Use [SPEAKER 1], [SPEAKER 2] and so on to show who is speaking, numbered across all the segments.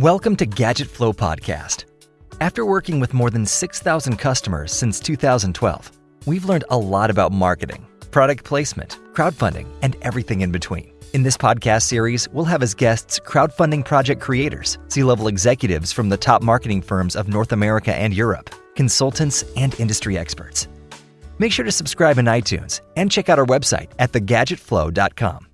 [SPEAKER 1] Welcome to Gadget Flow Podcast. After working with more than 6,000 customers since 2012, we've learned a lot about marketing, product placement, crowdfunding, and everything in between. In this podcast series, we'll have as guests crowdfunding project creators, C level executives from the top marketing firms of North America and Europe, consultants, and industry experts. Make sure to subscribe in iTunes and check out our website at thegadgetflow.com.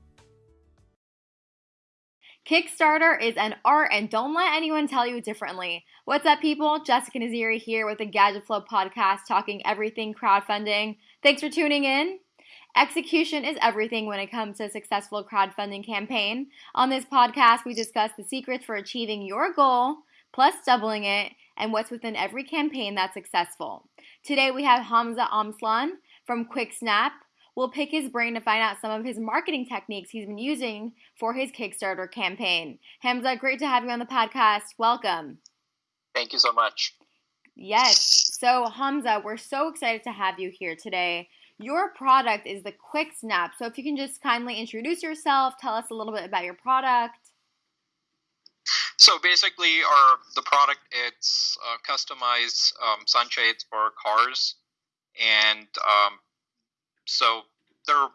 [SPEAKER 2] Kickstarter is an art, and don't let anyone tell you differently. What's up, people? Jessica Naziri here with the Gadget Flow podcast, talking everything crowdfunding. Thanks for tuning in. Execution is everything when it comes to a successful crowdfunding campaign. On this podcast, we discuss the secrets for achieving your goal, plus doubling it, and what's within every campaign that's successful. Today, we have Hamza Amslan from Quiksnap We'll pick his brain to find out some of his marketing techniques he's been using for his Kickstarter campaign. Hamza, great to have you on the podcast. Welcome.
[SPEAKER 3] Thank you so much.
[SPEAKER 2] Yes. So, Hamza, we're so excited to have you here today. Your product is the Quiksnap. So, if you can just kindly introduce yourself, tell us a little bit about your product.
[SPEAKER 3] So basically, our the product it's uh, customized um, sunshades for cars, and um, so they're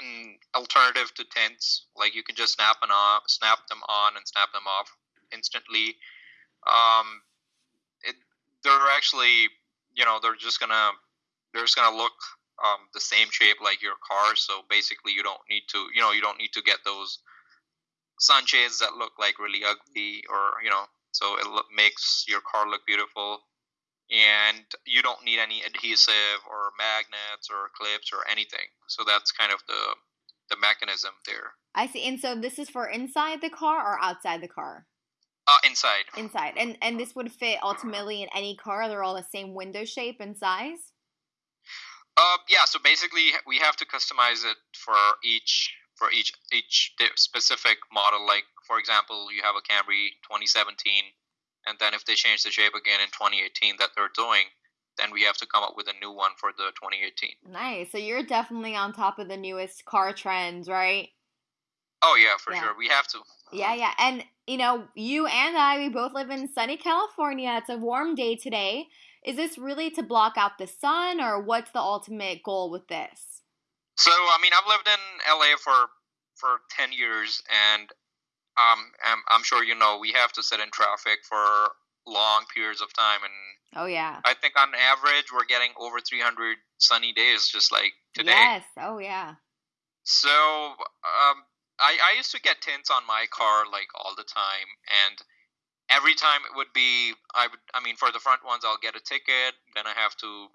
[SPEAKER 3] an alternative to tents. Like you can just snap and off, snap them on and snap them off instantly. Um, it, they're actually, you know, they're just gonna they're just gonna look um, the same shape like your car. So basically, you don't need to, you know, you don't need to get those sunshades that look like really ugly or you know, so it lo- makes your car look beautiful and you don't need any adhesive or magnets or clips or anything. So that's kind of the the mechanism there.
[SPEAKER 2] I see. And so this is for inside the car or outside the car?
[SPEAKER 3] Uh, inside.
[SPEAKER 2] Inside. And and this would fit ultimately in any car. They're all the same window shape and size.
[SPEAKER 3] Uh, yeah. So basically, we have to customize it for each for each each specific model. Like for example, you have a Camry 2017 and then if they change the shape again in 2018 that they're doing then we have to come up with a new one for the 2018
[SPEAKER 2] nice. So you're definitely on top of the newest car trends right?
[SPEAKER 3] Oh yeah for yeah. sure. We have to.
[SPEAKER 2] Yeah yeah. And you know you and i we both live in sunny california. It's a warm day today. Is this really to block out the sun or what's the ultimate goal with this?
[SPEAKER 3] So i mean i've lived in la for for 10 years and um, I'm, I'm sure you know we have to sit in traffic for long periods of time, and
[SPEAKER 2] oh yeah,
[SPEAKER 3] I think on average we're getting over 300 sunny days, just like today.
[SPEAKER 2] Yes. Oh yeah.
[SPEAKER 3] So um, I I used to get tints on my car like all the time, and every time it would be I would I mean for the front ones I'll get a ticket, then I have to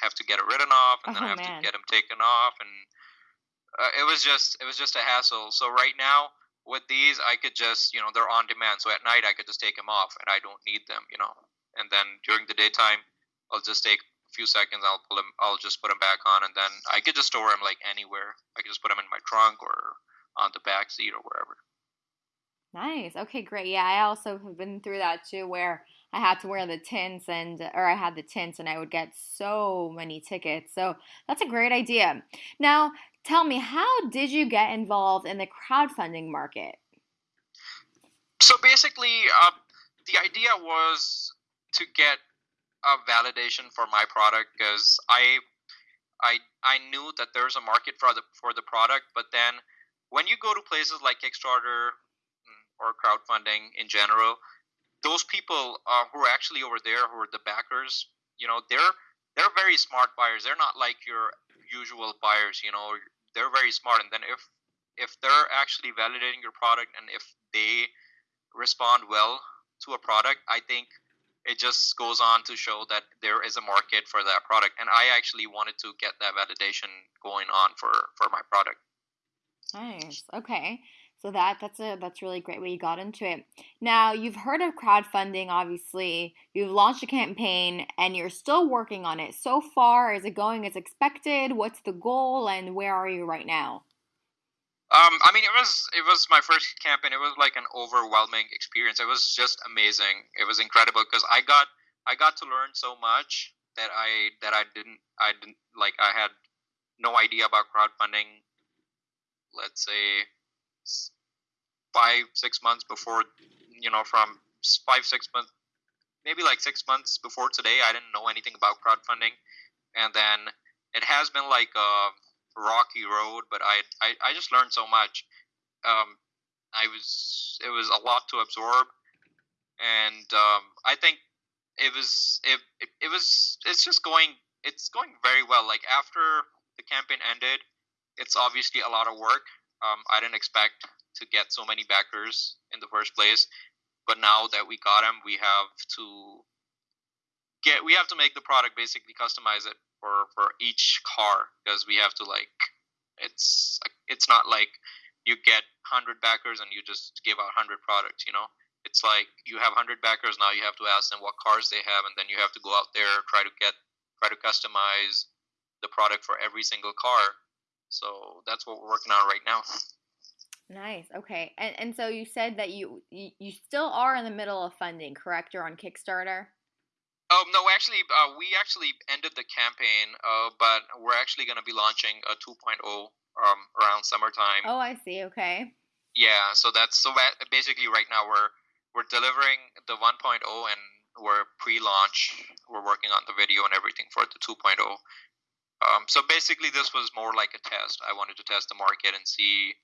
[SPEAKER 3] have to get it written off, and oh, then I have man. to get them taken off, and uh, it was just it was just a hassle. So right now with these i could just you know they're on demand. So at night i could just take them off and i don't need them you know. And then during the daytime i'll just take a few seconds i'll pull them i'll just put them back on and then i could just store them like anywhere. I could just put them in my trunk or on the back seat or wherever.
[SPEAKER 2] Nice. Okay great. Yeah i also have been through that too where I had to wear the tints and or I had the tints and I would get so many tickets. So that's a great idea. Now, Tell me, how did you get involved in the crowdfunding market?
[SPEAKER 3] So basically, uh, the idea was to get a validation for my product because I, I, I knew that there's a market for the for the product, but then when you go to places like Kickstarter mm, or crowdfunding in general, those people uh, who are actually over there, who are the backers, you know, they're they're very smart buyers. They're not like your usual buyers. You know, they're very smart, and then if if they're actually validating your product and if they respond well to a product, I think it just goes on to show that there is a market for that product. And I actually wanted to get that validation going on for for my product.
[SPEAKER 2] Nice. Okay. So that that's a that's really great way you got into it. Now you've heard of crowdfunding, obviously. You've launched a campaign and you're still working on it. So far, is it going as expected? What's the goal and where are you right now?
[SPEAKER 3] Um, I mean, it was it was my first campaign. It was like an overwhelming experience. It was just amazing. It was incredible because I got I got to learn so much that I that I didn't I didn't like I had no idea about crowdfunding. Let's say five six months before you know from five six months, maybe like six months before today, I didn't know anything about crowdfunding, and then it has been like a rocky road, but I I, I just learned so much. Um, I was it was a lot to absorb, and um, I think it was it, it, it was it's just going it's going very well. Like after the campaign ended, it's obviously a lot of work. Um, I didn't expect to get so many backers in the first place, but now that we got them, we have to get we have to make the product basically customize it for for each car because we have to like it's it's not like you get 100 backers and you just give out 100 products you know? It's like you have 100 backers now you have to ask them what cars they have and then you have to go out there try to get try to customize the product for every single car so that's what we're working on right now
[SPEAKER 2] nice okay and, and so you said that you, you still are in the middle of funding correct you're on kickstarter
[SPEAKER 3] Oh no, actually, uh, we actually ended the campaign, uh, but we're actually going to be launching a 2.0 um, around summertime.
[SPEAKER 2] Oh, I see. Okay.
[SPEAKER 3] Yeah, so that's so basically right now we're we're delivering the 1.0 and we're pre-launch. We're working on the video and everything for the 2.0. Um, so basically, this was more like a test. I wanted to test the market and see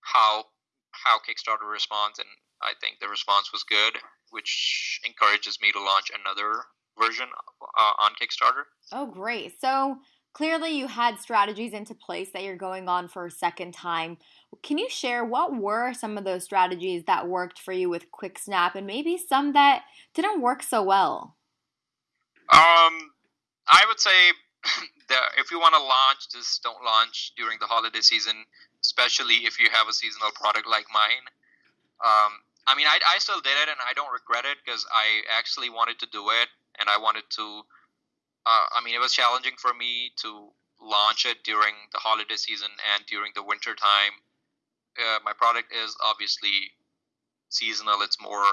[SPEAKER 3] how how Kickstarter responds, and I think the response was good, which encourages me to launch another version uh, on Kickstarter.
[SPEAKER 2] Oh, great. So clearly you had strategies into place that you're going on for a second time. Can you share what were some of those strategies that worked for you with Quiksnap and maybe some that didn't work so well?
[SPEAKER 3] Um, I would say that if you want to launch, just don't launch during the holiday season, especially if you have a seasonal product like mine. Um, I mean, I, I still did it and I don't regret it because I actually wanted to do it and I wanted to. Uh, I mean, it was challenging for me to launch it during the holiday season and during the winter time. Uh, my product is obviously seasonal; it's more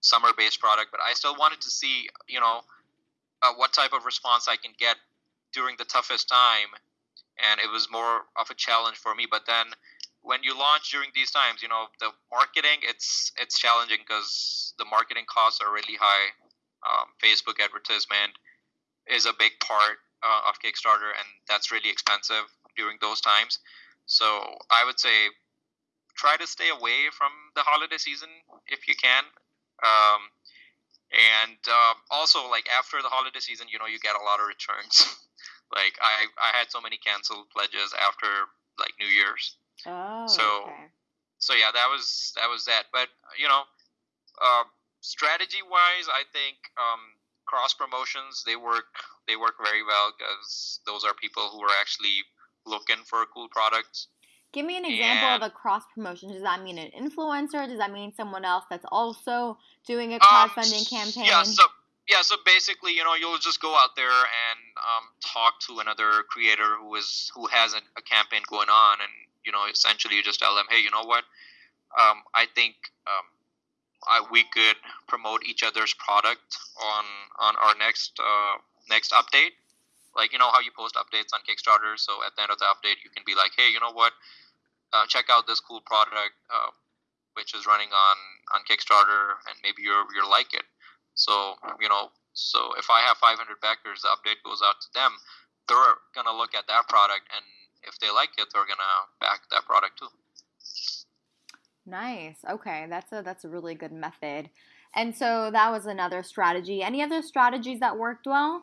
[SPEAKER 3] summer-based product, but I still wanted to see, you know, uh, what type of response I can get during the toughest time, and it was more of a challenge for me. But then, when you launch during these times, you know, the marketing it's it's challenging because the marketing costs are really high um, Facebook advertisement is a big part uh, of Kickstarter, and that's really expensive during those times. So I would say try to stay away from the holiday season if you can. Um, and uh, also, like after the holiday season, you know, you get a lot of returns. like I, I had so many canceled pledges after like New Year's.
[SPEAKER 2] Oh.
[SPEAKER 3] So,
[SPEAKER 2] okay.
[SPEAKER 3] so yeah, that was that was that. But you know, uh, strategy wise, I think um, cross promotions they work they work very well because those are people who are actually looking for cool products.
[SPEAKER 2] Give me an example and, of a cross promotion. Does that mean an influencer? Does that mean someone else that's also doing a um, crowdfunding um, campaign?
[SPEAKER 3] Yeah, so yeah, so basically, you know, you'll just go out there and um, talk to another creator who is who has a, campaign going on, and you know, essentially, you just tell them, hey, you know what? Um, I think um, I, we could promote each other's product on on our next uh, next update. Like you know how you post updates on Kickstarter, so at the end of the update, you can be like, hey, you know what? Uh, check out this cool product uh, which is running on on Kickstarter, and maybe you you like it. So you know, so if I have 500 backers, the update goes out to them. They're gonna look at that product, and if they like it, they're gonna back that product too.
[SPEAKER 2] Nice. Okay, that's a that's a really good method. And so that was another strategy. Any other strategies that worked well?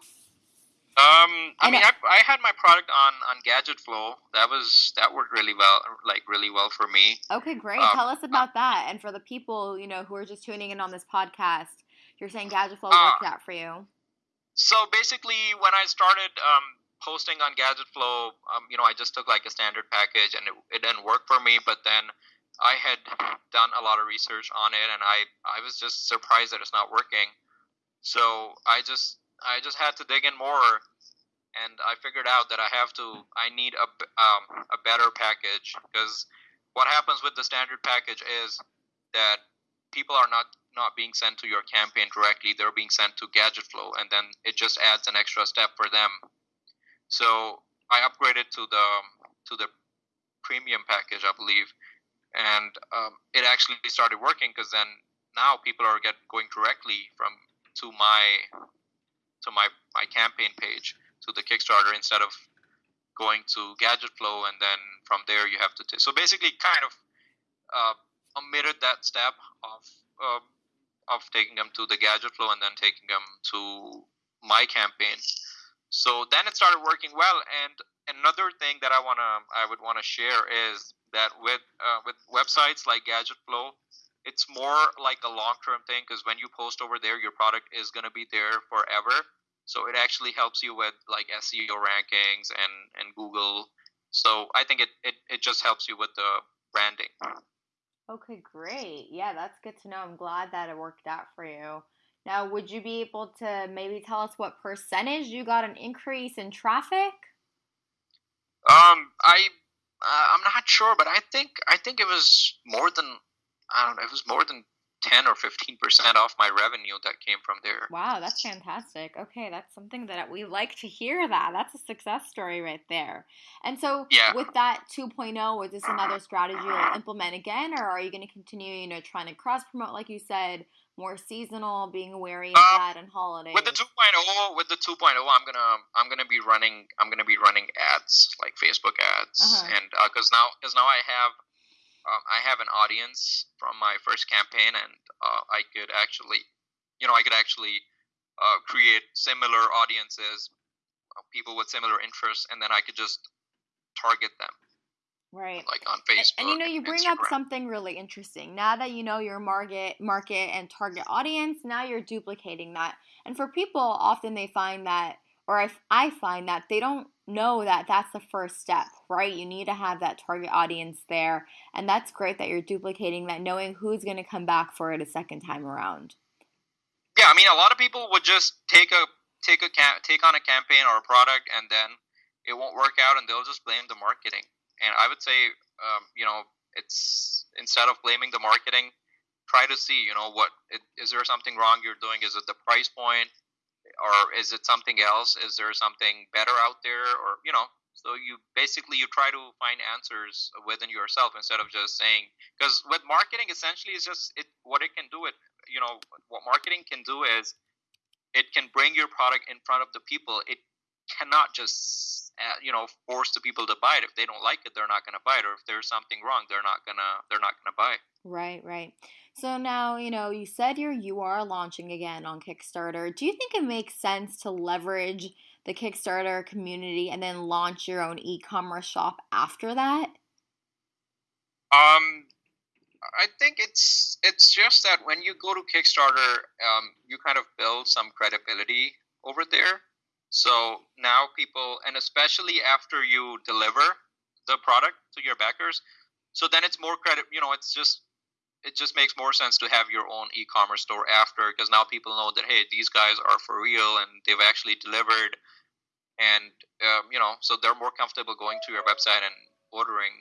[SPEAKER 3] Um, I mean, I, I, had my product on on Gadget Flow. That was that worked really well, like really well for me.
[SPEAKER 2] Okay, great. Um, Tell us about that. And for the people you know who are just tuning in on this podcast, you're saying Gadget Flow uh, worked out for you.
[SPEAKER 3] So basically, when I started um, posting on Gadget Flow, um, you know, I just took like a standard package, and it, it didn't work for me. But then I had done a lot of research on it, and I I was just surprised that it's not working. So I just I just had to dig in more, and I figured out that I have to I need a um, a better package because what happens with the standard package is that people are not not being sent to your campaign directly; they're being sent to Gadget Flow, and then it just adds an extra step for them. So I upgraded to the to the premium package, I believe and um, it actually started working because then now people are get going directly from to my to my my campaign page to the Kickstarter instead of going to Gadget Flow and then from there you have to. T- so basically, kind of uh, omitted that step of uh, of taking them to the Gadget Flow and then taking them to my campaign. So then it started working well. And another thing that I wanna I would want to share is that with uh, with websites like Gadget Flow, it's more like a long term thing because when you post over there, your product is gonna be there forever. So it actually helps you with like SEO rankings and and Google. So I think it it, it just helps you with the branding.
[SPEAKER 2] Okay, great. Yeah, that's good to know. I'm glad that it worked out for you. Now, would you be able to maybe tell us what percentage you got an increase in traffic?
[SPEAKER 3] Um, I uh, I'm not sure, but I think I think it was more than I don't know. It was more than 10 or 15% off my revenue that came from there.
[SPEAKER 2] Wow, that's fantastic. Okay, that's something that we like to hear that. That's a success story right there. And so
[SPEAKER 3] yeah.
[SPEAKER 2] with that 2.0, is this another strategy you'll implement again or are you going to continue, you know, trying to cross promote like you said, more seasonal, being wary of um, that and holidays?
[SPEAKER 3] With the 2.0, with the 2.0, I'm going to I'm going to be running I'm going to be running ads like Facebook ads uh-huh. and uh, cuz now cuz now I have um, I have an audience from my first campaign, and uh, I could actually, you know, I could actually uh, create similar audiences, uh, people with similar interests, and then I could just target them.
[SPEAKER 2] Right.
[SPEAKER 3] Like on Facebook.
[SPEAKER 2] And, and you know, you bring
[SPEAKER 3] Instagram.
[SPEAKER 2] up something really interesting. Now that you know your market, market and target audience, now you're duplicating that. And for people, often they find that or I, I find that they don't know that that's the first step, right? You need to have that target audience there. And that's great that you're duplicating that, knowing who's going to come back for it a second time around.
[SPEAKER 3] Yeah, I mean, a lot of people would just take a take a take on a campaign or a product, and then it won't work out, and they'll just blame the marketing. And I would say, um, you know, it's instead of blaming the marketing, try to see, you know, what is there something wrong you're doing? Is it the price point? Or is it something else? Is there something better out there? Or you know so you basically you try to find answers within yourself instead of just saying because with marketing essentially is just it what it can do it you know what marketing can do is it can bring your product in front of the people. It cannot just uh, you know force the people to buy it if they don't like it they're not going to buy it or if there's something wrong they're not going to they're not going to buy it
[SPEAKER 2] right right so now, you know, you said you're you are launching again on Kickstarter. Do you think it makes sense to leverage the Kickstarter community and then launch your own e-commerce shop after that?
[SPEAKER 3] Um I think it's it's just that when you go to Kickstarter, um, you kind of build some credibility over there. So now people, and especially after you deliver the product to your backers, so then it's more credit. You know, it's just it just makes more sense to have your own e-commerce store after because now people know that hey these guys are for real and they've actually delivered and um, you know so they're more comfortable going to your website and ordering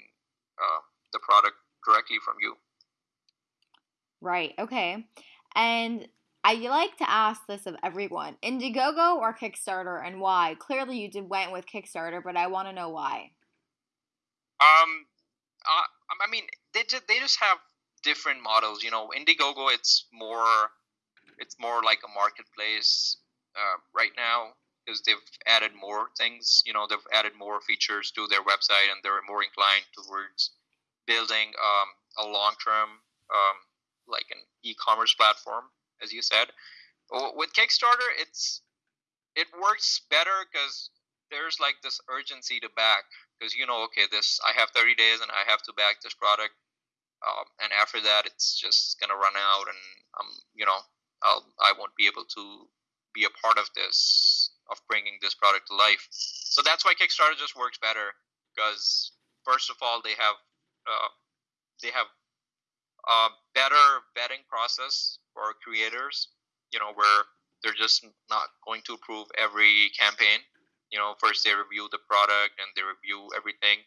[SPEAKER 3] uh, the product directly from you
[SPEAKER 2] right okay and I like to ask this of everyone Indiegogo or Kickstarter and why? Clearly, you did went with Kickstarter, but I want to know why.
[SPEAKER 3] Um, uh, I mean, they just, they just have different models. You know, Indiegogo it's more it's more like a marketplace uh, right now because they've added more things. You know, they've added more features to their website and they're more inclined towards building um, a long term um, like an e-commerce platform, as you said. With Kickstarter, it's it works better because there's like this urgency to back because you know okay this i have 30 days and i have to back this product um, and after that it's just gonna run out and um you know I'll I won't be able to be a part of this of bringing this product to life so that's why Kickstarter just works better because first of all they have uh, they have a better vetting process for creators you know where they're just not going to approve every campaign you know first they review the product and they review everything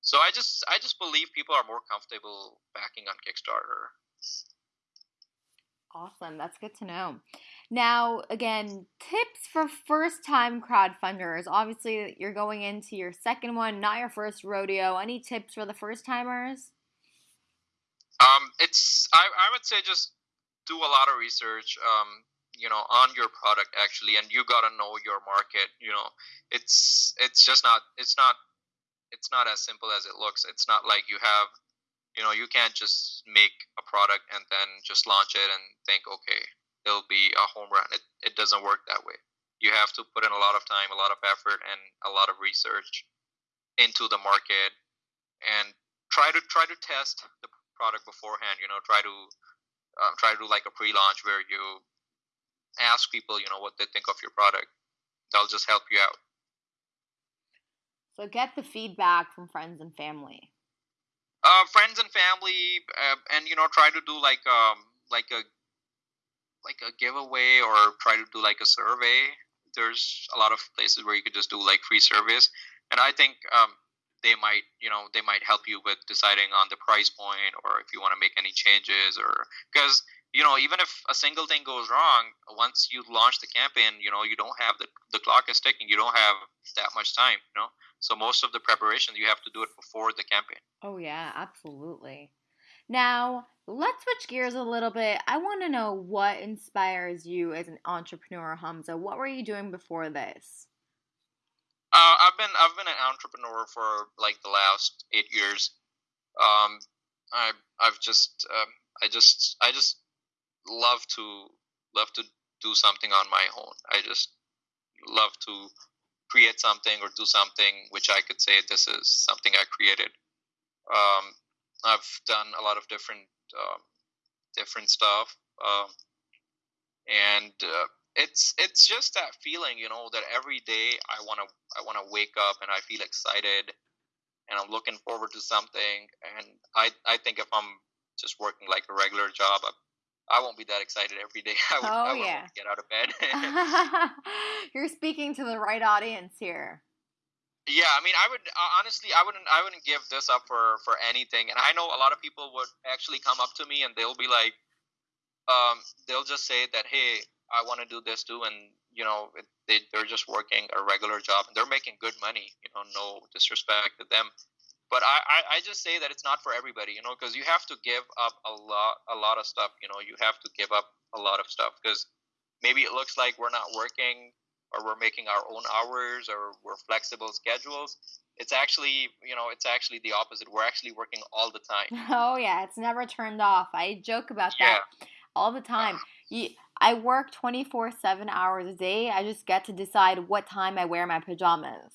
[SPEAKER 3] so I just I just believe people are more comfortable backing on Kickstarter.
[SPEAKER 2] Awesome. That's good to know. Now, again, tips for first time crowdfunders. Obviously, you're going into your second one, not your first rodeo. Any tips for the first timers?
[SPEAKER 3] Um, it's I, I would say just do a lot of research um, you know on your product actually and you got to know your market you know. It's it's just not it's not it's not as simple as it looks. It's not like you have you know you can't just make a product and then just launch it and think okay it'll be a home run. It, it doesn't work that way. You have to put in a lot of time a lot of effort and a lot of research into the market and try to try to test the product beforehand you know try to um, try to do like a pre-launch where you ask people, you know, what they think of your product. That'll just help you out.
[SPEAKER 2] So get the feedback from friends and family.
[SPEAKER 3] Uh, friends and family, uh, and you know, try to do like um like a like a giveaway or try to do like a survey. There's a lot of places where you could just do like free surveys, and I think um, they might you know they might help you with deciding on the price point or if you want to make any changes or because you know, even if a single thing goes wrong, once you launch the campaign, you know, you don't have the the clock is ticking. You don't have that much time, you know. So most of the preparation you have to do it before the campaign.
[SPEAKER 2] Oh yeah, absolutely. Now, let's switch gears a little bit. I want to know what inspires you as an entrepreneur, Hamza. What were you doing before this?
[SPEAKER 3] Uh, I've been I've been an entrepreneur for like the last eight years. Um, I I've just um, I just I just love to love to do something on my own. I just love to create something or do something which I could say this is something I created. Um, I've done a lot of different um, different stuff, um, and uh, it's it's just that feeling, you know, that every day I wanna I wanna wake up and I feel excited, and I'm looking forward to something. And I I think if I'm just working like a regular job, I, I won't be that excited every day. I would, oh, I yeah. get out of bed.
[SPEAKER 2] You're speaking to the right audience here.
[SPEAKER 3] Yeah, I mean, I would uh, honestly, I wouldn't, I wouldn't give this up for for anything. And I know a lot of people would actually come up to me and they'll be like, um, they'll just say that, hey, I want to do this too, and you know, they they're just working a regular job and they're making good money. You know, no disrespect to them, but I, I, I just say that it's not for everybody, you know, because you have to give up a lot a lot of stuff. You know, you have to give up a lot of stuff because maybe it looks like we're not working or we're making our own hours or we're flexible schedules. It's actually you know it's actually the opposite. We're actually working all the time.
[SPEAKER 2] Oh yeah it's never turned off. I joke about that all the time. Uh-huh. You, i work 24 7 hours a day. I just get to decide what time i wear my pajamas.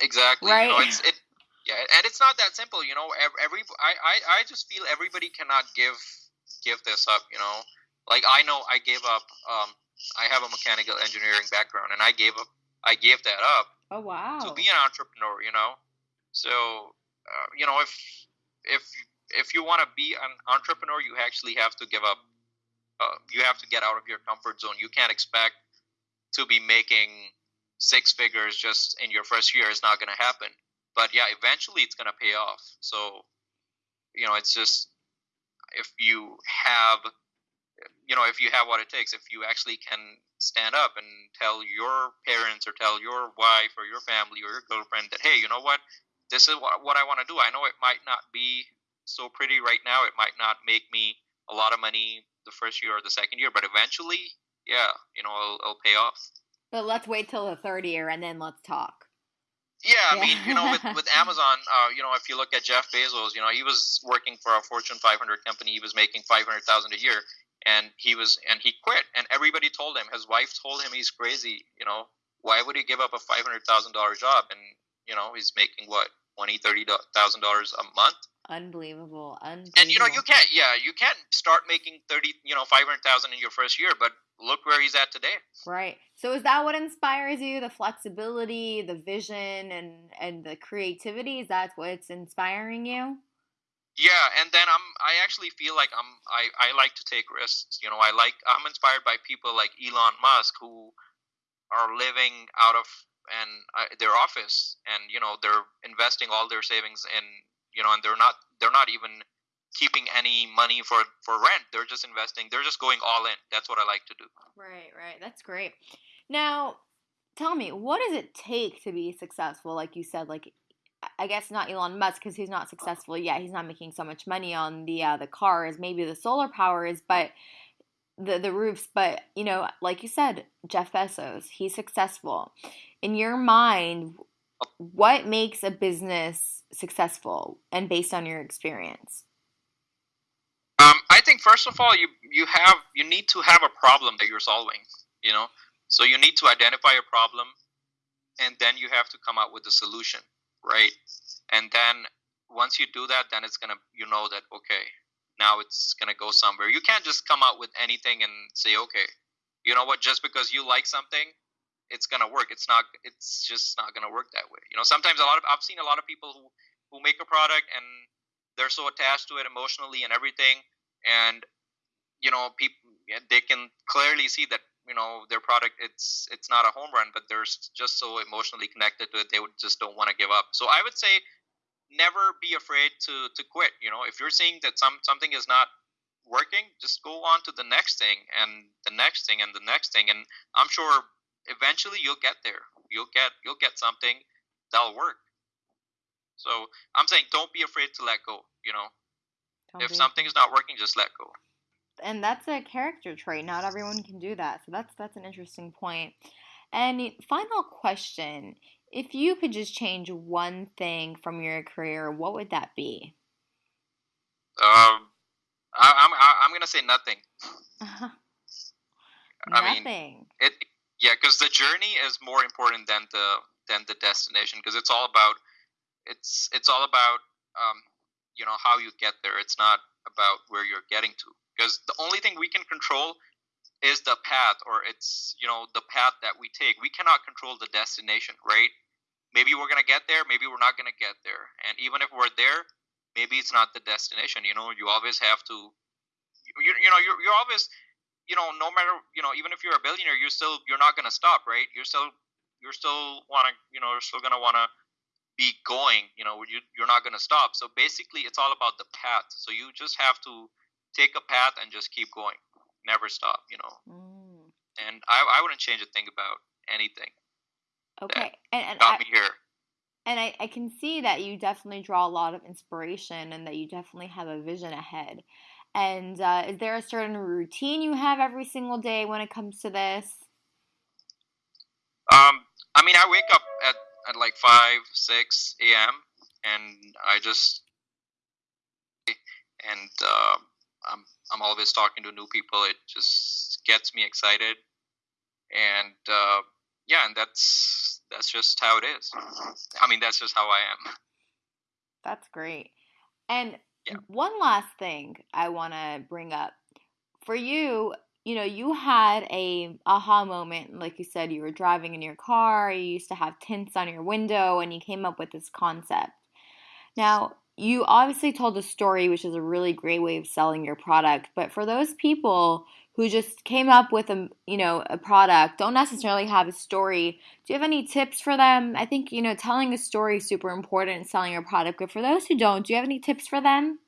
[SPEAKER 3] Exactly right you know, it's, it, yeah and it's not that simple you know every I, I i just feel everybody cannot give give this up you know? Like i know i gave up um i have a mechanical engineering background and i gave up i gave that up
[SPEAKER 2] oh wow.
[SPEAKER 3] to be an entrepreneur you know? So uh, you know if if if you want to be an entrepreneur you actually have to give up uh, you have to get out of your comfort zone you can't expect to be making six figures just in your first year it's not going to happen but yeah, eventually it's gonna pay off. So, you know, it's just if you have, you know, if you have what it takes, if you actually can stand up and tell your parents or tell your wife or your family or your girlfriend that, hey, you know what, this is what, what I want to do. I know it might not be so pretty right now. It might not make me a lot of money the first year or the second year, but eventually, yeah, you know, it'll, it'll pay off.
[SPEAKER 2] But let's wait till the third year and then let's talk.
[SPEAKER 3] Yeah, I mean, you know, with, with Amazon, uh, you know, if you look at Jeff Bezos, you know, he was working for a Fortune 500 company. He was making 500,000 a year, and he was and he quit. And everybody told him. His wife told him he's crazy. You know, why would he give up a 500,000 dollar job? And you know, he's making what twenty, thirty thousand dollars a month.
[SPEAKER 2] Unbelievable. Unbelievable.
[SPEAKER 3] And you know, you can't. Yeah, you can't start making thirty, you know, five hundred thousand in your first year. But look where he's at today.
[SPEAKER 2] Right. So is that what inspires you? The flexibility, the vision, and and the creativity. Is that what's inspiring you?
[SPEAKER 3] Yeah, and then I'm. I actually feel like I'm. I I like to take risks. You know, I like. I'm inspired by people like Elon Musk who are living out of and uh, their office, and you know they're investing all their savings in. You know, and they're not. They're not even keeping any money for for rent. They're just investing. They're just going all in. That's what I like to do.
[SPEAKER 2] Right, right. That's great. Now, tell me, what does it take to be successful? Like you said, like I guess not Elon Musk because he's not successful. Yeah, he's not making so much money on the uh, the cars. Maybe the solar power is, but the the roofs, but you know, like you said, Jeff Bezos, he's successful. In your mind, what makes a business successful and based on your experience?
[SPEAKER 3] Um, I think first of all, you you have you need to have a problem that you're solving. You know, so you need to identify a problem, and then you have to come up with a solution, right? And then once you do that, then it's gonna you know that okay, now it's to go somewhere. You can't just come out with anything and say, okay, you know what, just because you like something, it's going to work. It's not, it's just not going to work that way. You know, sometimes a lot of, I've seen a lot of people who, who make a product and they're so attached to it emotionally and everything. And, you know, people, they can clearly see that, you know, their product, it's, it's not a home run, but they're just so emotionally connected to it. They would just don't want to give up. So I would say, never be afraid to to quit you know if you're seeing that some something is not working just go on to the next thing and the next thing and the next thing and i'm sure eventually you'll get there. You'll get you'll get something that'll work. So i'm saying don't be afraid to let go you know. Don't if something is not working just let go.
[SPEAKER 2] And that's a character trait. Not everyone can do that. So that's that's an interesting point. And final question if you could just change one thing from your career, what would that be?
[SPEAKER 3] Um, I, am I'm, I'm gonna say nothing.
[SPEAKER 2] I
[SPEAKER 3] mean, it yeah, because the journey is more important than the than the destination. Because it's all about it's it's all about um, you know how you get there. It's not about where you're getting to. Because the only thing we can control is the path or it's you know the path that we take we cannot control the destination right maybe we're going to get there maybe we're not going to get there and even if we're there maybe it's not the destination you know you always have to you, you know you're, you're always you know no matter you know even if you're a billionaire you're still you're not going to stop right you're still you're still want to you know you're still going to want to be going you know you, you're not going to stop so basically it's all about the path so you just have to take a path and just keep going never stop, you know. Mm. And I, I wouldn't change a thing about anything.
[SPEAKER 2] Okay, and, and
[SPEAKER 3] got
[SPEAKER 2] I,
[SPEAKER 3] me here.
[SPEAKER 2] And I, I can see that you definitely draw a lot of inspiration and that you definitely have a vision ahead. And uh, is there a certain routine you have every single day when it comes to this?
[SPEAKER 3] Um, I mean, I wake up at, at like 5, 6 a.m. and I just, and uh, I'm I'm always talking to new people. It just gets me excited, and uh, yeah, and that's that's just how it is. I mean, that's just how I am.
[SPEAKER 2] That's great. And yeah. one last thing I want to bring up for you. You know, you had a aha moment, like you said, you were driving in your car. You used to have tints on your window, and you came up with this concept. Now, you obviously told a story, which is a really great way of selling your product. But for those people who just came up with a you know a product, don't necessarily have a story, do you have any tips for them? I think you know telling a story is super important in selling your product. But for those who don't, do you have any tips for them?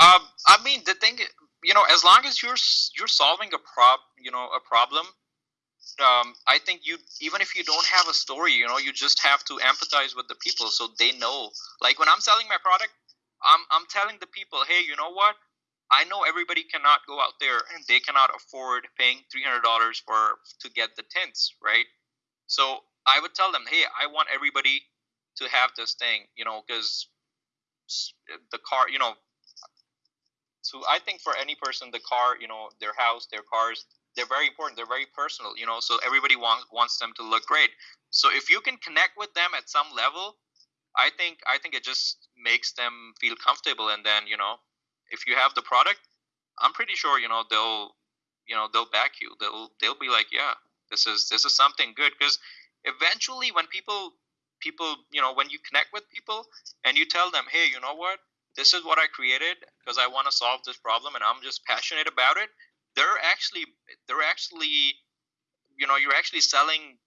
[SPEAKER 3] Um, I mean, the thing, you know, as long as you're you're solving a prob, you know, a problem, um, I think you even if you don't have a story, you know, you just have to empathize with the people so they know. Like when I'm selling my product, I'm I'm telling the people, hey, you know what? I know everybody cannot go out there and they cannot afford paying three hundred dollars for to get the tints, right? So I would tell them, hey, I want everybody to have this thing, you know, because the car, you know. So I think for any person, the car, you know, their house, their cars, they're very important they're very personal you know so everybody wants wants them to look great so if you can connect with them at some level i think i think it just makes them feel comfortable and then you know if you have the product i'm pretty sure you know they'll you know they'll back you. They'll they'll be like yeah this is this is something good. Because eventually when people people you know when you connect with people and you tell them hey you know what? This is what i created because i want to solve this problem and i'm just passionate about it they're actually they're actually you know you're actually selling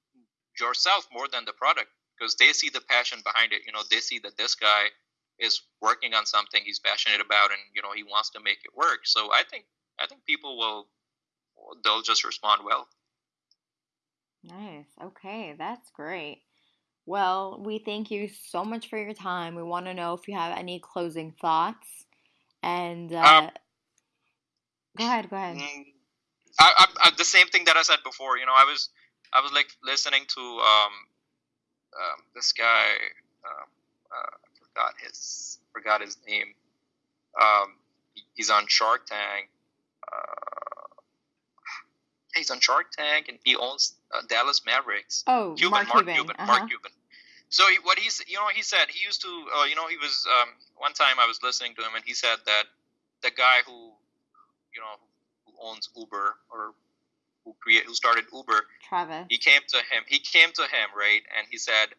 [SPEAKER 3] yourself more than the product because they see the passion behind it. You know they see that this guy is working on something he's passionate about and you know he wants to make it work so i think i think people will they'll just respond well
[SPEAKER 2] nice okay that's great well we thank you so much for your time we want to know if you have any closing thoughts and uh, um, Go ahead. Go ahead.
[SPEAKER 3] Mm, I, I, I, the same thing that I said before. You know, I was I was like listening to um, um this guy. Um, uh, forgot his forgot his name. Um, he's on Shark Tank. Uh, he's on Shark Tank, and he owns uh, Dallas Mavericks.
[SPEAKER 2] Oh,
[SPEAKER 3] Cuban,
[SPEAKER 2] Mark,
[SPEAKER 3] Mark
[SPEAKER 2] Cuban.
[SPEAKER 3] Cuban.
[SPEAKER 2] Uh-huh.
[SPEAKER 3] Mark Cuban. So he, what he's, you know, he said he used to, uh, you know, he was um, one time I was listening to him, and he said that the guy who, you know, who owns Uber or who create who started Uber,
[SPEAKER 2] Travis.
[SPEAKER 3] he came to him. He came to him, right, and he said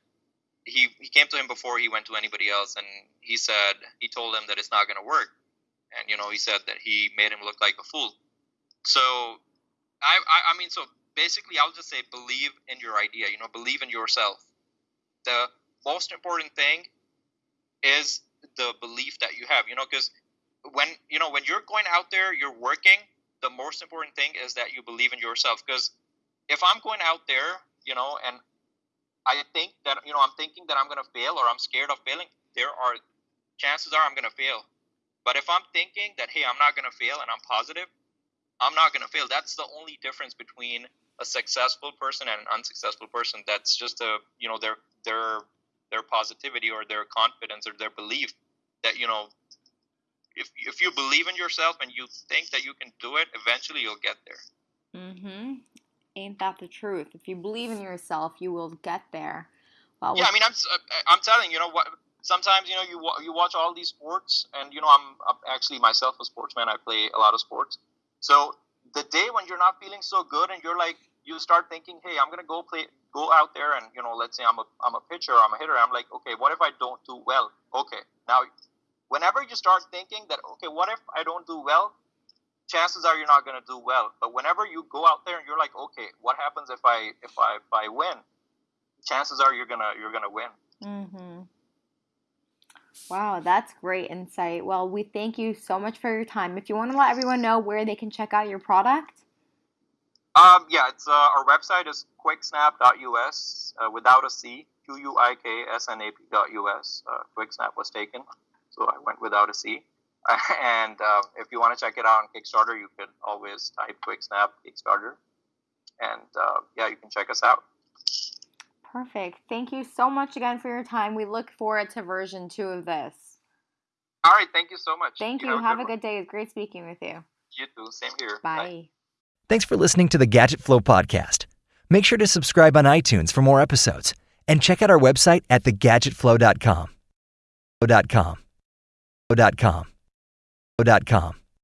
[SPEAKER 3] he he came to him before he went to anybody else, and he said he told him that it's not going to work, and you know, he said that he made him look like a fool. So, I, I I mean, so basically, I'll just say believe in your idea. You know, believe in yourself. The most important thing is the belief that you have. You know, because when you know when you're going out there, you're working. The most important thing is that you believe in yourself. Because if I'm going out there, you know, and I think that you know I'm thinking that I'm gonna fail or I'm scared of failing, there are chances are I'm gonna fail. But if I'm thinking that hey, I'm not gonna fail and I'm positive, I'm not gonna fail. That's the only difference between a successful person and an unsuccessful person. That's just a you know their their their positivity or their confidence or their belief that you know if if you believe in yourself and you think that you can do it, eventually you'll get there.
[SPEAKER 2] Mm-hmm. Ain't that the truth? If you believe in yourself, you will get there. Well,
[SPEAKER 3] Yeah, I mean, I'm uh, I'm telling you, you know what. Sometimes you know you you watch all these sports, and you know I'm, I'm actually myself a sportsman. I play a lot of sports. So the day when you're not feeling so good, and you're like, you start thinking, hey, I'm gonna go play, go out there, and you know, let's say I'm a I'm a pitcher, I'm a hitter. I'm like, okay, what if I don't do well? Okay, now, whenever you start thinking that, okay, what if I don't do well? Chances are you're not gonna do well. But whenever you go out there and you're like, okay, what happens if I if I if I win? Chances are you're gonna you're gonna win.
[SPEAKER 2] Mm-hmm. Wow, that's great insight. Well, we thank you so much for your time. If you want to let everyone know where they can check out your product,
[SPEAKER 3] Um, yeah, it's uh, our website is quiksnap.us uh, without a C, Q U I K S N A P.us. Uh, Quicksnap was taken, so I went without a C. and uh, if you want to check it out on Kickstarter, you can always type Quiksnap Kickstarter, and uh, yeah, you can check us out.
[SPEAKER 2] perfect. Thank you so much again for your time. We look forward to version two of this.
[SPEAKER 3] All right, thank you so much.
[SPEAKER 2] Thank you. Have a
[SPEAKER 3] one.
[SPEAKER 2] good day. It's great speaking with you.
[SPEAKER 3] You too. Same here.
[SPEAKER 2] Bye.
[SPEAKER 1] Thanks for listening to the Gadget Flow podcast. Make sure to subscribe on iTunes for more episodes and check out our website at thegadgetflow.com. .com. .com. .com.